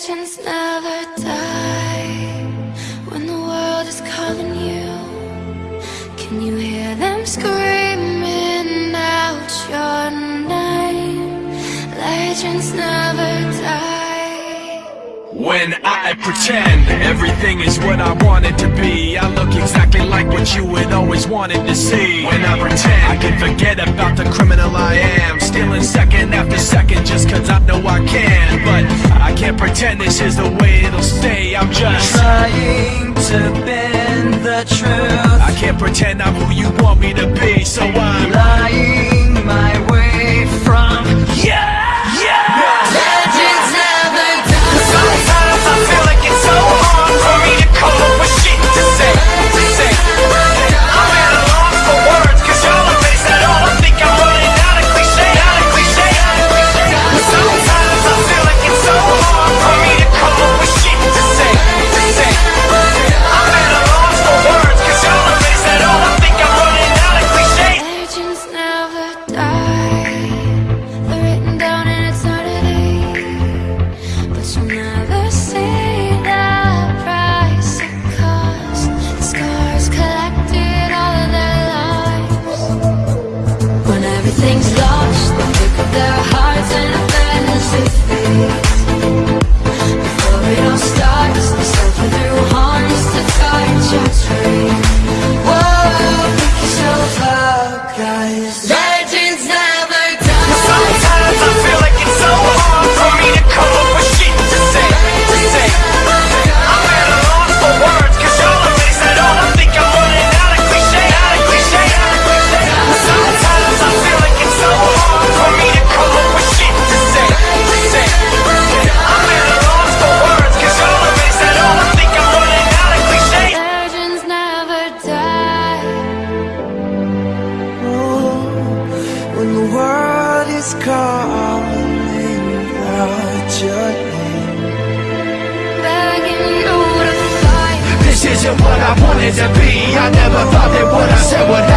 Legends never die when the world is calling you. Can you hear them screaming out your name? Legends never die. When I pretend everything is what I want it to be I look exactly like what you had always wanted to see When I pretend I can forget about the criminal I am Stealing second after second just cause I know I can. But I can't pretend this is the way it'll stay. I'm just Trying to bend the truth. I can't pretend I'm who you want me to be So I'm Lying When the world is calling out your name Begging you to fight. This isn't what I wanted to be I never thought that what I said would